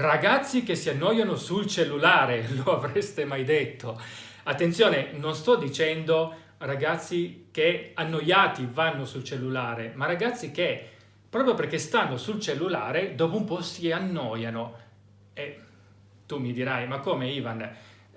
Ragazzi che si annoiano sul cellulare, lo avreste mai detto? Attenzione, non sto dicendo ragazzi che annoiati vanno sul cellulare, ma ragazzi che proprio perché stanno sul cellulare dopo un po' si annoiano. E tu mi dirai, ma come Ivan?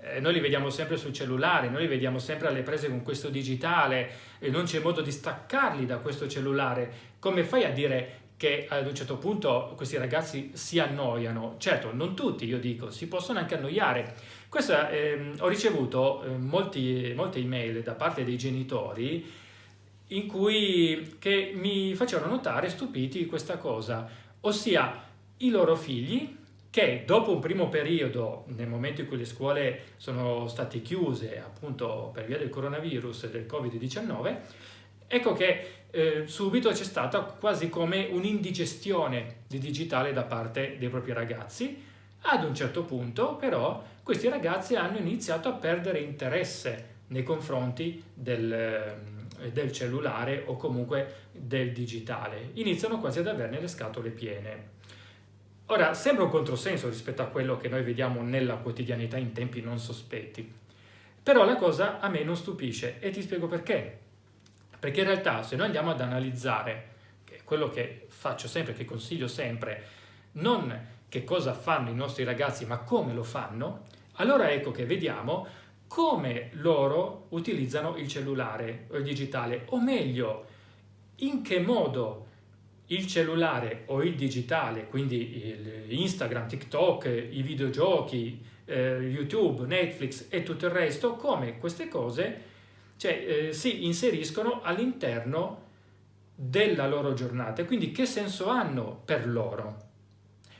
Eh, noi li vediamo sempre sul cellulare, noi li vediamo sempre alle prese con questo digitale e non c'è modo di staccarli da questo cellulare. Come fai a dire che ad un certo punto questi ragazzi si annoiano. Certo, non tutti, io dico, si possono anche annoiare. Questa, eh, ho ricevuto eh, molti, molte email da parte dei genitori in cui che mi facevano notare, stupiti, questa cosa, ossia i loro figli che dopo un primo periodo, nel momento in cui le scuole sono state chiuse appunto per via del coronavirus e del Covid-19, ecco che eh, subito c'è stata quasi come un'indigestione di digitale da parte dei propri ragazzi. Ad un certo punto però questi ragazzi hanno iniziato a perdere interesse nei confronti del, eh, del cellulare o comunque del digitale. Iniziano quasi ad averne le scatole piene. Ora, sembra un controsenso rispetto a quello che noi vediamo nella quotidianità in tempi non sospetti, però la cosa a me non stupisce e ti spiego perché. Perché in realtà se noi andiamo ad analizzare, quello che faccio sempre, che consiglio sempre, non che cosa fanno i nostri ragazzi, ma come lo fanno, allora ecco che vediamo come loro utilizzano il cellulare o il digitale, o meglio, in che modo il cellulare o il digitale, quindi Instagram, TikTok, i videogiochi, eh, YouTube, Netflix e tutto il resto, come queste cose cioè eh, si inseriscono all'interno della loro giornata. Quindi che senso hanno per loro?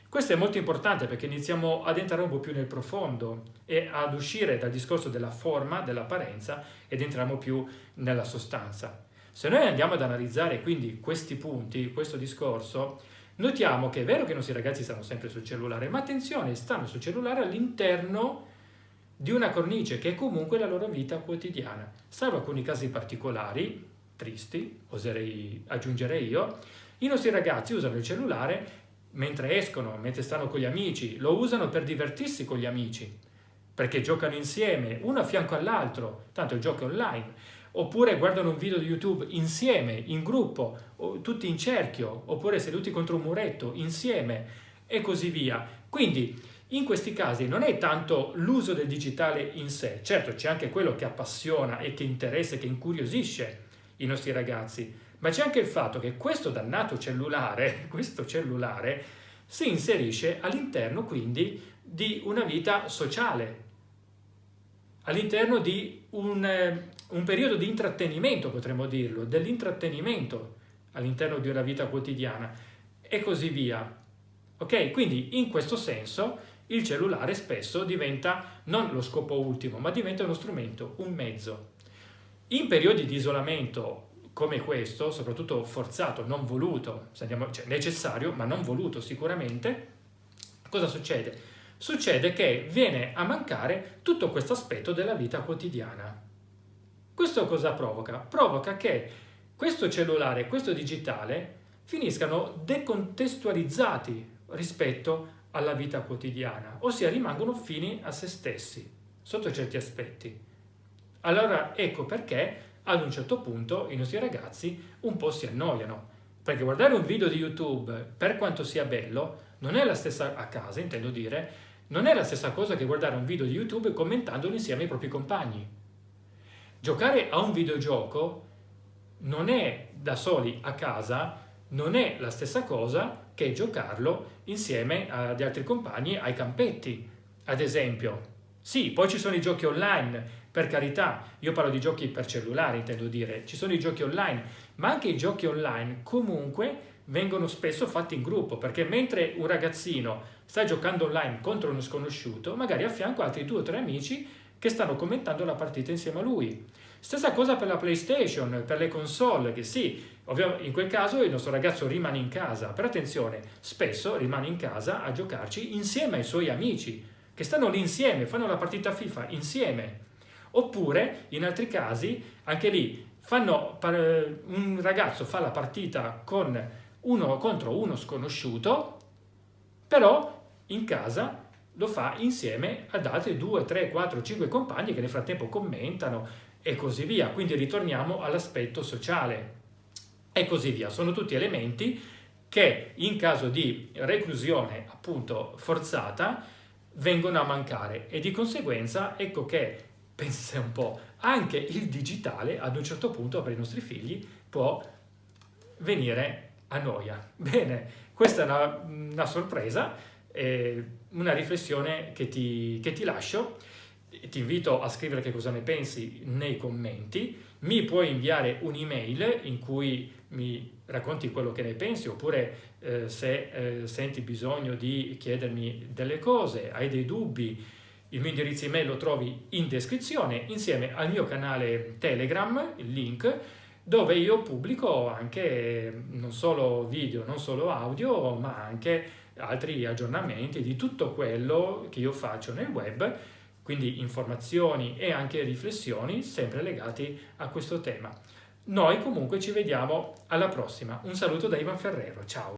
Questo è molto importante perché iniziamo ad entrare un po' più nel profondo e ad uscire dal discorso della forma, dell'apparenza ed entriamo più nella sostanza. Se noi andiamo ad analizzare quindi questi punti, questo discorso, notiamo che è vero che i nostri ragazzi stanno sempre sul cellulare, ma attenzione, stanno sul cellulare all'interno di una cornice che è comunque la loro vita quotidiana. Salvo alcuni casi particolari, tristi, oserei aggiungere io, i nostri ragazzi usano il cellulare mentre escono, mentre stanno con gli amici, lo usano per divertirsi con gli amici, perché giocano insieme, uno a fianco all'altro, tanto il gioco è online, oppure guardano un video di YouTube insieme, in gruppo, tutti in cerchio, oppure seduti contro un muretto, insieme, e così via. Quindi in questi casi non è tanto l'uso del digitale in sé, certo c'è anche quello che appassiona e che interessa e che incuriosisce i nostri ragazzi, ma c'è anche il fatto che questo dannato cellulare, questo cellulare, si inserisce all'interno quindi di una vita sociale, all'interno di un, eh, un, periodo di intrattenimento, potremmo dirlo, dell'intrattenimento all'interno di una vita quotidiana e così via. Ok? Quindi in questo senso il cellulare spesso diventa non lo scopo ultimo, ma diventa uno strumento, un mezzo. In periodi di isolamento come questo, soprattutto forzato, non voluto, cioè necessario, ma non voluto sicuramente, cosa succede? Succede che viene a mancare tutto questo aspetto della vita quotidiana. Questo cosa provoca? Provoca che questo cellulare, questo digitale, finiscano decontestualizzati rispetto alla vita quotidiana, ossia rimangono fini a se stessi, sotto certi aspetti. Allora ecco perché ad un certo punto i nostri ragazzi un po' si annoiano, perché guardare un video di YouTube, per quanto sia bello, non è la stessa, a casa intendo dire, non è la stessa cosa che guardare un video di YouTube commentandolo insieme ai propri compagni. Giocare a un videogioco non è da soli a casa, non è la stessa cosa che giocarlo insieme agli altri compagni ai campetti, ad esempio. Sì, poi ci sono i giochi online, per carità, io parlo di giochi per cellulare, intendo dire, ci sono i giochi online, ma anche i giochi online comunque vengono spesso fatti in gruppo, perché mentre un ragazzino sta giocando online contro uno sconosciuto, magari a fianco altri due o tre amici che stanno commentando la partita insieme a lui. Stessa cosa per la PlayStation, per le console, che sì, in quel caso il nostro ragazzo rimane in casa, però attenzione, spesso rimane in casa a giocarci insieme ai suoi amici, che stanno lì insieme, fanno la partita FIFA insieme. Oppure, in altri casi, anche lì, fanno, un ragazzo fa la partita con uno contro uno sconosciuto, però in casa lo fa insieme ad altri 2, 3, 4, 5 compagni che nel frattempo commentano e così via. Quindi ritorniamo all'aspetto sociale e così via. Sono tutti elementi che in caso di reclusione appunto forzata vengono a mancare e di conseguenza ecco che, pensate un po', anche il digitale ad un certo punto per i nostri figli può venire a noia. Bene, questa è una, una sorpresa, eh, una riflessione che ti, che ti lascio. Ti invito a scrivere che cosa ne pensi nei commenti. Mi puoi inviare un'email in cui mi racconti quello che ne pensi oppure eh, se eh, senti bisogno di chiedermi delle cose, hai dei dubbi, il mio indirizzo email lo trovi in descrizione insieme al mio canale Telegram, il link, dove io pubblico anche non solo video, non solo audio, ma anche altri aggiornamenti di tutto quello che io faccio nel web, quindi informazioni e anche riflessioni sempre legati a questo tema. Noi comunque ci vediamo alla prossima. Un saluto da Ivan Ferrero, ciao!